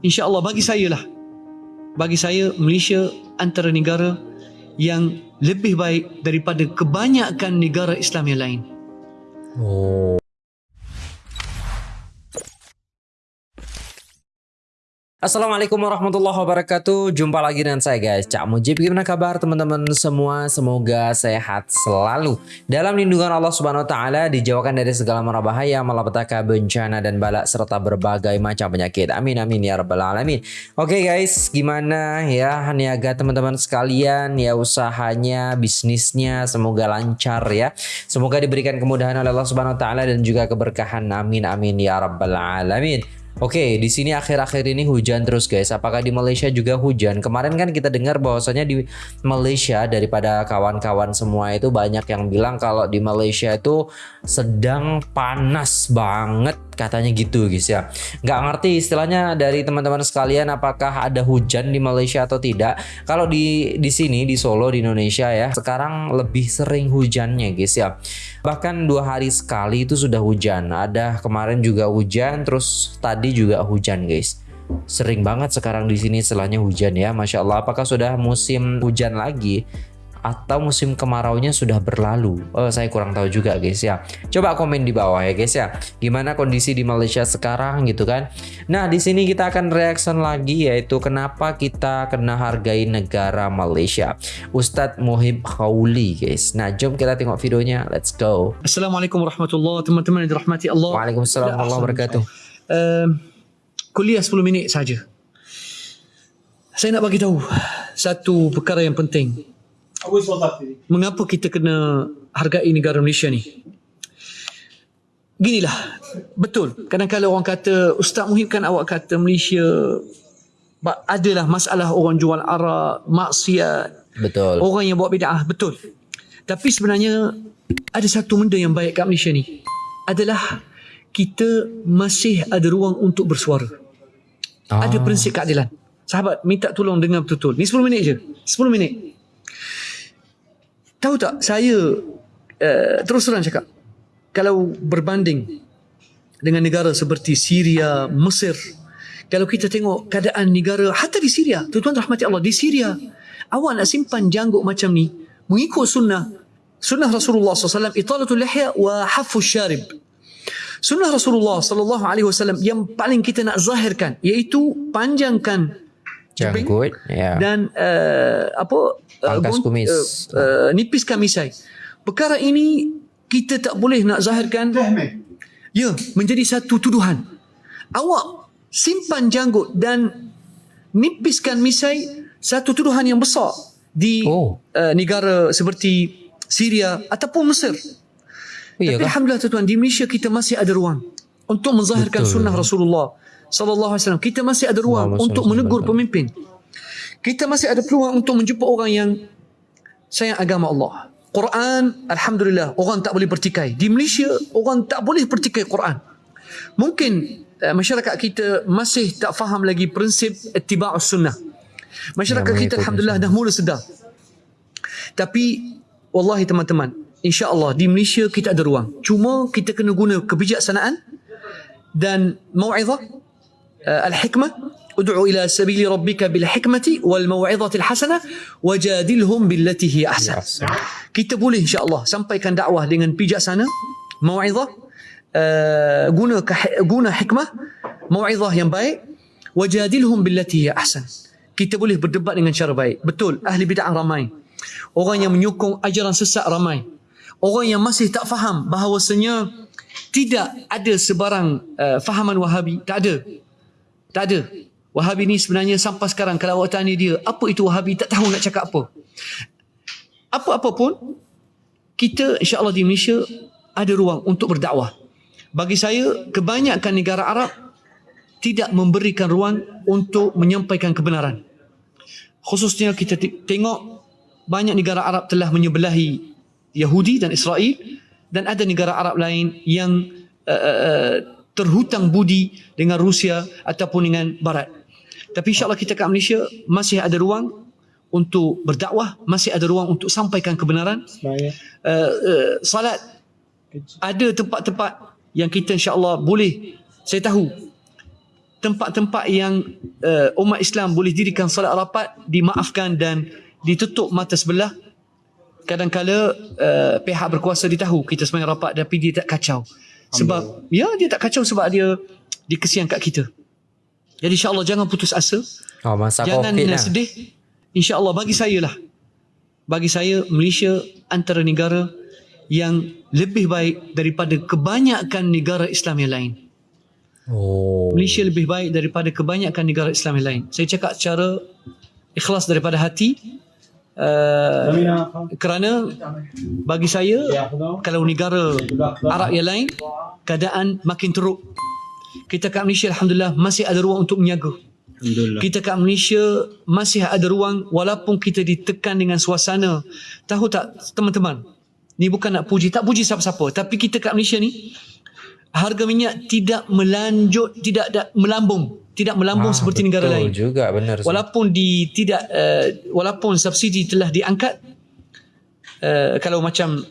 InsyaAllah bagi saya lah. Bagi saya Malaysia antara negara yang lebih baik daripada kebanyakan negara Islam yang lain. Oh. Assalamualaikum warahmatullahi wabarakatuh. Jumpa lagi dengan saya guys. Cak Mujib Gimana kabar teman-teman semua? Semoga sehat selalu. Dalam lindungan Allah subhanahu wa ta'ala Dijauhkan dari segala mara bahaya Malapetaka, bencana dan balak Serta berbagai macam penyakit. Amin amin ya rabbal alamin. Oke okay, guys Gimana ya Niaga teman-teman sekalian? Ya usahanya Bisnisnya Semoga lancar ya. Semoga diberikan kemudahan oleh Allah subhanahu wa ta'ala Dan juga keberkahan. Amin amin ya rabbal alamin Oke, di sini akhir-akhir ini hujan terus guys. Apakah di Malaysia juga hujan? Kemarin kan kita dengar bahwasanya di Malaysia daripada kawan-kawan semua itu banyak yang bilang kalau di Malaysia itu sedang panas banget katanya gitu guys ya. Nggak ngerti istilahnya dari teman-teman sekalian apakah ada hujan di Malaysia atau tidak. Kalau di di sini di Solo di Indonesia ya, sekarang lebih sering hujannya guys ya. Bahkan dua hari sekali itu sudah hujan. Ada kemarin juga hujan terus tadi juga hujan guys sering banget sekarang di sini setelahnya hujan ya Masya Allah apakah sudah musim hujan lagi atau musim kemarau nya sudah berlalu. Oh saya kurang tahu juga guys ya. Coba komen di bawah ya guys ya. Gimana kondisi di Malaysia sekarang gitu kan? Nah di sini kita akan reaction lagi yaitu kenapa kita kena hargai negara Malaysia. Ustadz Muhib Khawli guys. Nah jom kita tengok videonya. Let's go. Assalamualaikum warahmatullahi teman-teman yang dirahmati Allah. Waalaikumsalam warahmatullahi wabarakatuh. Uh, kuliah 10 minit saja. Saya nak bagi tahu satu perkara yang penting. Mengapa kita kena hargai negara Malaysia ni? Ginilah, betul. Kadang-kadang orang kata, Ustaz Muhib kan awak kata Malaysia adalah masalah orang jual arak, maksiat, betul. orang yang buat bid'ah, betul. Tapi sebenarnya ada satu benda yang baik kat Malaysia ni. Adalah kita masih ada ruang untuk bersuara. Ah. Ada prinsip keadilan. Sahabat, minta tolong dengar betul-betul. Ni 10 minit je. 10 minit. Tahu tak, saya uh, terus terang cakap. Kalau berbanding dengan negara seperti Syria, Mesir, kalau kita tengok keadaan negara, hatta di Syria, tuan-tuan rahmati Allah, di Syria, awak nak simpan janggut macam ni, mengikut sunnah, sunnah Rasulullah SAW, italatul lihya wa hafu syarib. Sunnah Rasulullah wasallam yang paling kita nak zahirkan iaitu panjangkan janggut ya. dan uh, apa pangkas uh, kumis uh, uh, nipiskan misai. Perkara ini kita tak boleh nak zahirkan ya menjadi satu tuduhan. Awak simpan janggut dan nipiskan misai satu tuduhan yang besar di oh. uh, negara seperti Syria ataupun Mesir. Iya Tapi alhamdulillah tuan di Malaysia kita masih ada ruang untuk menzahirkan Betul. sunnah Rasulullah sallallahu alaihi wasallam. Kita masih ada ruang Allah untuk menegur pemimpin. Kita masih ada peluang untuk menjumpa orang yang sayang agama Allah. Quran alhamdulillah orang tak boleh pertikai. Di Malaysia orang tak boleh pertikai Quran. Mungkin uh, masyarakat kita masih tak faham lagi prinsip ittiba'us sunnah. Masyarakat ya, kita alhamdulillah dah mula sedar. Tapi wallahi teman-teman, insya-Allah di Malaysia kita ada ruang. Cuma kita kena guna kebijaksanaan dan mau'izah sabili rabbika bil hikmati wal mau'izati al hasanah wajadilhum billati hi ahsan. Kita boleh insya-Allah sampaikan dakwah dengan bijaksana, mau'izah uh, guna guna hikmah, mau'izah yang baik, wajadilhum billati hi ahsan. Kita boleh berdebat dengan cara baik. Betul, ahli bid'ah ramai. Orang yang menyokong ajaran sesat ramai orang yang masih tak faham bahawasanya tidak ada sebarang uh, fahaman wahabi tak ada tak ada. Wahabi ni sebenarnya sampai sekarang kalau awak tanya dia apa itu wahabi? Tak tahu nak cakap apa. Apa-apa pun kita insyaAllah di Malaysia ada ruang untuk berdakwah. Bagi saya kebanyakan negara Arab tidak memberikan ruang untuk menyampaikan kebenaran. Khususnya kita tengok banyak negara Arab telah menyebelahi Yahudi dan Israel dan ada negara Arab lain yang uh, uh, terhutang budi dengan Rusia ataupun dengan Barat. Tapi insyaAllah kita kat Malaysia masih ada ruang untuk berdakwah, masih ada ruang untuk sampaikan kebenaran. Uh, uh, salat, ada tempat-tempat yang kita insyaAllah boleh, saya tahu, tempat-tempat yang uh, umat Islam boleh dirikan solat rapat dimaafkan dan ditutup mata sebelah kadang-kala uh, pihak berkuasa dia tahu kita sebenarnya rapat tapi dia tak kacau sebab ya dia tak kacau sebab dia dia kesian kat kita jadi insyaAllah jangan putus asa Oh masa jangan covid uh, lah. sedih insyaAllah bagi saya lah bagi saya Malaysia antara negara yang lebih baik daripada kebanyakan negara Islam yang lain Oh. Malaysia lebih baik daripada kebanyakan negara Islam yang lain. Saya cakap secara ikhlas daripada hati uh, kerana bagi saya kalau negara Arab yang lain keadaan makin teruk. Kita kat Malaysia Alhamdulillah masih ada ruang untuk menyaga. Kita kat Malaysia masih ada ruang walaupun kita ditekan dengan suasana. Tahu tak teman-teman? Ni bukan nak puji, tak puji siapa-siapa. Tapi kita kat Malaysia ni harga minyak tidak melanjut, tidak da, melambung. Tidak melambung Ah, seperti negara lain. juga benar. Walaupun di tidak uh, walaupun subsidi telah diangkat uh, kalau macam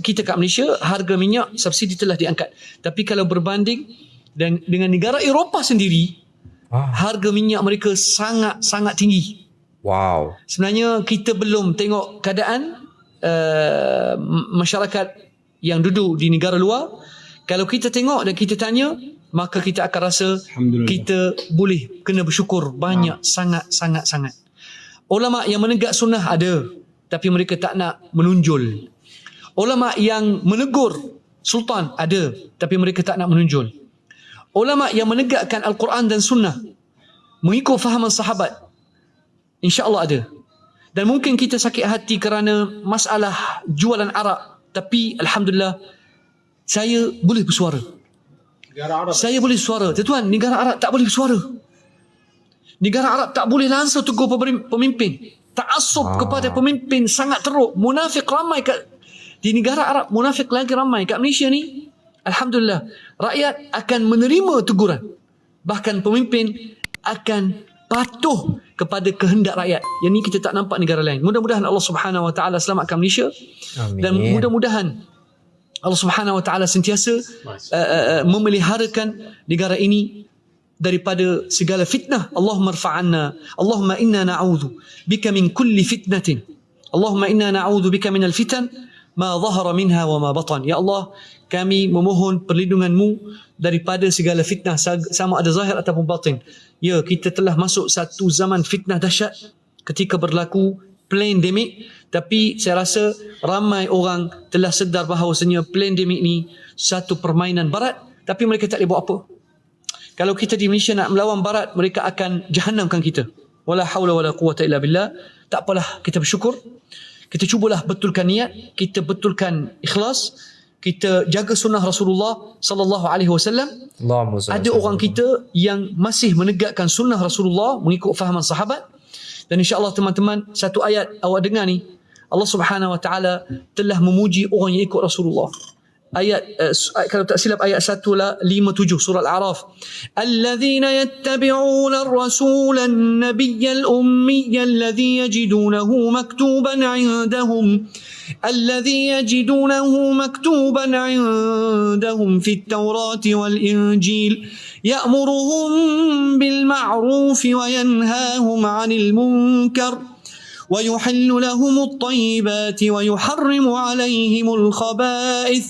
kita kat Malaysia harga minyak subsidi telah diangkat. Tapi kalau berbanding dan dengan negara Eropah sendiri Ah, harga minyak mereka sangat sangat tinggi. wow. Sebenarnya kita belum tengok keadaan uh, masyarakat yang duduk di negara luar. Kalau kita tengok dan kita tanya, maka kita akan rasa kita boleh kena bersyukur banyak sangat sangat sangat. Ulama yang menegak sunnah ada, tapi mereka tak nak menunjul. Ulama yang menegur sultan ada, tapi mereka tak nak menunjul. Ulama yang menegakkan Al-Quran dan sunnah mengikut fahaman sahabat InsyaAllah ada. Dan mungkin kita sakit hati kerana masalah jualan arak. Tapi Alhamdulillah, saya boleh bersuara. Saya boleh bersuara. Tuan, negara Arab tak boleh bersuara. Negara Arab tak boleh langsung tegur pemimpin. Ta'asub Ah. kepada pemimpin sangat teruk. Munafik ramai kat di negara Arab, munafik lagi ramai. Kat Malaysia ni, Alhamdulillah, rakyat akan menerima teguran. Bahkan pemimpin akan patuh kepada kehendak rakyat. Yang ni kita tak nampak negara lain. Mudah-mudahan Allah Subhanahu Wa Taala selamatkan Malaysia Amin. dan mudah-mudahan Allah Subhanahu Wa Taala sentiasa uh, uh, uh, memeliharakan negara ini daripada segala fitnah. Allahumma rfa'anna. Allahumma inna na'udhu bika min kulli fitnatin. Allahumma inna na'udhu bika min al-fitan ma zahara minha wa ma batan. Ya Allah, kami memohon perlindunganmu daripada segala fitnah sama ada zahir ataupun batin. Ya, kita telah masuk satu zaman fitnah dahsyat ketika berlaku pandemik tapi saya rasa ramai orang telah sedar bahawasanya pandemik ni satu permainan barat tapi mereka tak boleh buat apa. Kalau kita di Malaysia nak melawan barat mereka akan jahanamkan kita. Wala haula wala quwata illa billah. Tak apalah kita bersyukur. Kita cubalah betulkan niat, kita betulkan ikhlas, kita jaga sunnah Rasulullah sallallahu alaihi wasallam. Ada orang kita yang masih menegakkan sunnah Rasulullah mengikut fahaman sahabat dan insya-Allah teman-teman satu ayat awak dengar ni Allah Subhanahu wa taala telah memuji orang yang ikut Rasulullah. Ayat uh, kalau tak silap ayat 1 lah 57 surah Al-A'raf. Alladzina yattabi'una ar-rasula an-nabiyya al-ummiyya alladhi yajidunahu maktuban 'indahum الذي يجدونه مكتوبا عندهم في التوراة والإنجيل يأمرهم بالمعروف وينهاهم عن المنكر ويحل لهم الطيبات ويحرم عليهم الخبائث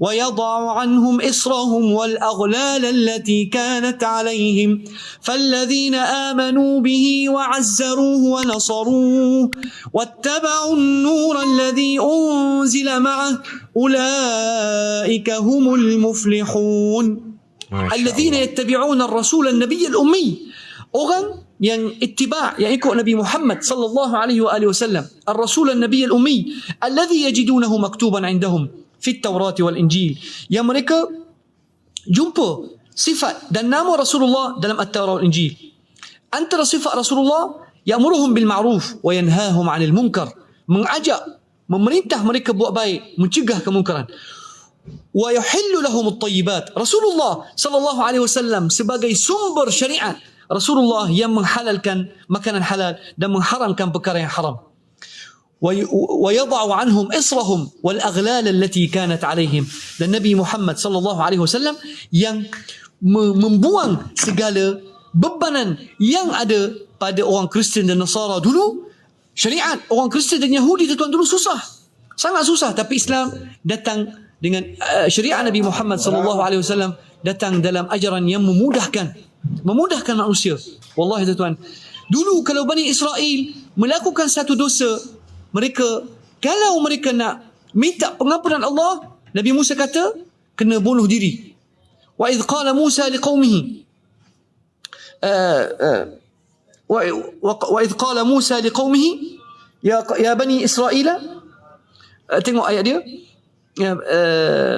ويضع عنهم إصرهم والأغلال التي كانت عليهم. فالذين آمنوا به وعزروه ونصروه واتبعوا النور الذي أنزل معه أولئك هم المفلحون. الذين يتبعون الرسول النبي الأمي orang yang ittiba' yang ikut Nabi Muhammad sallallahu alaihi wa alihi wasallam ar-rasul an-nabiy al-ummi alladhi yajidunahu maktuban indahum fi at-taurat wal injil yang mereka jumpa sifat dan nama Rasulullah dalam at-taurat wal injil antara sifat Rasulullah ya'muruhum bil ma'ruf wa yanhahum 'anil munkar mengajak memerintah mereka buat baik mencegah kemungkaran wa yuhillu lahum at-tayyibat Rasulullah sallallahu alaihi wasallam sebagai sumber syariat Rasulullah yang menghalalkan makanan halal dan mengharamkan perkara yang haram ويضع عنهم إصرهم والأغلال التي كانت عليهم dan Nabi Muhammad sallallahu alaihi wasallam yang me- membuang segala bebanan yang ada pada orang Kristian dan Nasara dulu syariat orang Kristian dan Yahudi tuan dulu susah sangat susah tapi Islam datang dengan uh, syariat Nabi Muhammad sallallahu alaihi wasallam datang dalam ajaran yang memudahkan memudahkan manusia. Wallahi tuan. Dulu kalau Bani Israel melakukan satu dosa, mereka kalau mereka nak minta pengampunan Allah, Nabi Musa kata kena bunuh diri. Wa idh qala Musa liqaumihi eh, eh. wa idh qala Musa liqaumihi ya ya bani Israel eh, tengok ayat dia ya,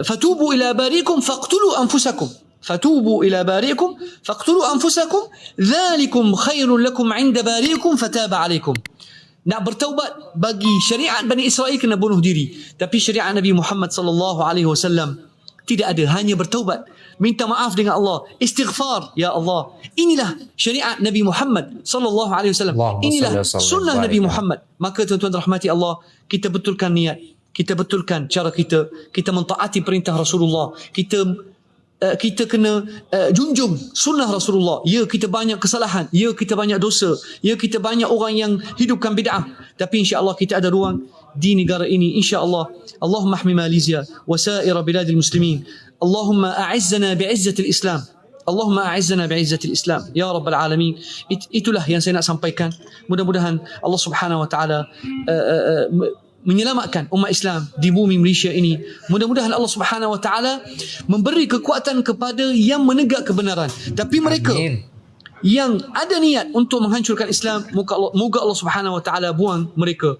fatubu ila barikum faqtulu anfusakum فتوبوا إلى بارئكم فاقتلوا أنفسكم ذلكم خير لكم عند بارئكم فتاب عليكم nak bertaubat bagi syariat Bani Israel kena bunuh diri tapi syariat Nabi Muhammad sallallahu alaihi wasallam tidak ada hanya bertaubat minta maaf dengan Allah istighfar ya Allah inilah syariat Nabi Muhammad sallallahu alaihi wasallam Allahumma inilah salli wa sallim sunnah wa Nabi barik. Muhammad maka tuan-tuan rahmati Allah kita betulkan niat kita betulkan cara kita kita mentaati perintah Rasulullah kita uh, kita kena uh, junjung sunnah Rasulullah. Ya kita banyak kesalahan. Ya kita banyak dosa. Ya kita banyak orang yang hidupkan bid'ah. Tapi insya-Allah kita ada ruang di negara ini insya-Allah. Allahumma ahmi Malaysia wa sa'ira biladil muslimin. Allahumma a'izzana bi'izzatil Islam. Allahumma a'izzana bi'izzatil Islam. Ya rabbal alamin. It, itulah yang saya nak sampaikan. Mudah-mudahan Allah Subhanahu wa taala uh, uh, uh, menyelamatkan umat Islam di bumi Malaysia ini. Mudah-mudahan Allah Subhanahu Wa Taala memberi kekuatan kepada yang menegak kebenaran. Tapi mereka Amin. yang ada niat untuk menghancurkan Islam, moga Allah, moga Allah Subhanahu Wa Taala buang mereka.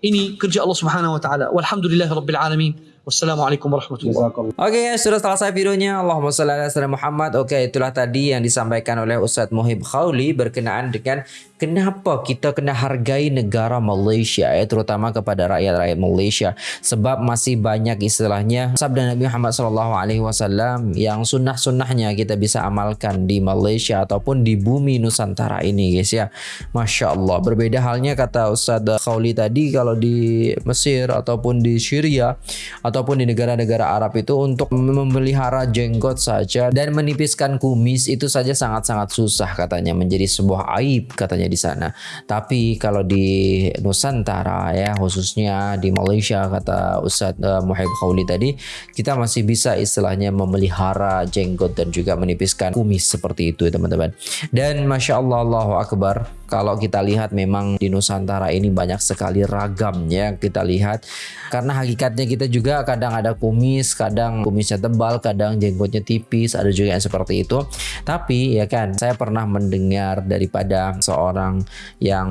Ini kerja Allah Subhanahu Wa Taala. Walhamdulillahirabbil alamin. Wassalamualaikum warahmatullahi wabarakatuh. Oke guys, sudah selesai videonya. Allahumma salli ala sayyidina Muhammad. Oke, itulah tadi yang disampaikan oleh Ustadz Muhib Khawli berkenaan dengan kenapa kita kena hargai negara Malaysia ya, terutama kepada rakyat-rakyat Malaysia sebab masih banyak istilahnya sabda Nabi Muhammad sallallahu alaihi wasallam yang sunnah-sunnahnya kita bisa amalkan di Malaysia ataupun di bumi Nusantara ini guys ya. Masya Allah. Berbeda halnya kata Ustadz Khawli tadi kalau di Mesir ataupun di Syria ataupun di negara-negara Arab itu untuk memelihara jenggot saja dan menipiskan kumis itu saja sangat-sangat susah katanya menjadi sebuah aib katanya di sana. Tapi kalau di Nusantara ya khususnya di Malaysia kata Ustadz uh, Muhaib Khawli tadi kita masih bisa istilahnya memelihara jenggot dan juga menipiskan kumis seperti itu ya teman-teman. Dan masya Allah Allahu Akbar kalau kita lihat memang di Nusantara ini banyak sekali ragam ya kita lihat karena hakikatnya kita juga kadang ada kumis kadang kumisnya tebal kadang jenggotnya tipis ada juga yang seperti itu. Tapi ya kan saya pernah mendengar daripada seorang yang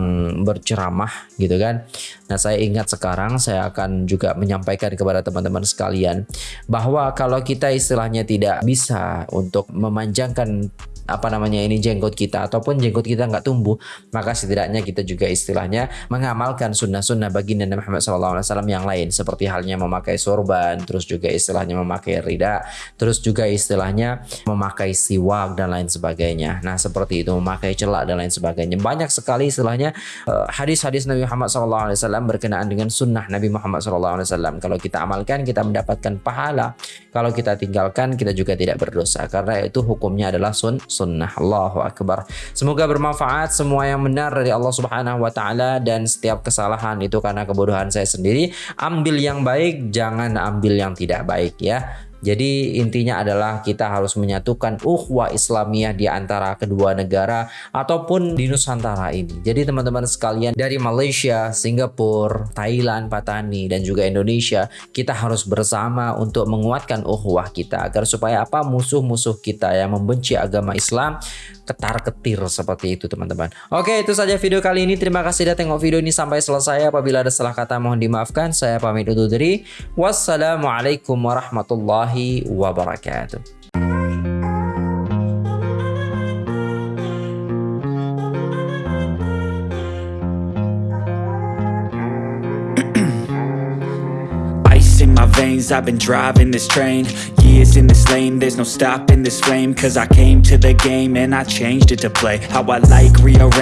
berceramah gitu kan. Nah saya ingat sekarang saya akan juga menyampaikan kepada teman-teman sekalian bahwa kalau kita istilahnya tidak bisa untuk memanjangkan apa namanya ini jenggot kita ataupun jenggot kita nggak tumbuh maka setidaknya kita juga istilahnya mengamalkan sunnah-sunnah baginda Nabi Muhammad SAW yang lain seperti halnya memakai sorban terus juga istilahnya memakai rida terus juga istilahnya memakai siwak dan lain sebagainya. Nah seperti itu memakai celak dan lain sebagainya. Banyak sekali istilahnya eh, hadis-hadis Nabi Muhammad SAW berkenaan dengan sunnah Nabi Muhammad SAW kalau kita amalkan kita mendapatkan pahala. Kalau kita tinggalkan kita juga tidak berdosa. Karena itu hukumnya adalah sun sunnah. Allahu Akbar. Semoga bermanfaat semua yang benar dari Allah Subhanahu Wa Taala dan setiap kesalahan itu karena kebodohan saya sendiri. Ambil yang baik jangan ambil yang tidak baik ya jadi intinya adalah kita harus menyatukan ukhuwah Islamiyah di antara kedua negara ataupun di Nusantara ini. Jadi teman-teman sekalian dari Malaysia, Singapura, Thailand, Patani dan juga Indonesia, kita harus bersama untuk menguatkan ukhuwah kita agar supaya apa musuh-musuh kita yang membenci agama Islam ketar-ketir seperti itu teman-teman. Oke, itu saja video kali ini. Terima kasih sudah tengok video ini sampai selesai. Apabila ada salah kata mohon dimaafkan. Saya pamit undur diri. Wassalamualaikum warahmatullahi Ice in my veins, I've been driving this train. Years in this lane, there's no stopping this flame. Cause I came to the game and I changed it to play. How I like, rearrange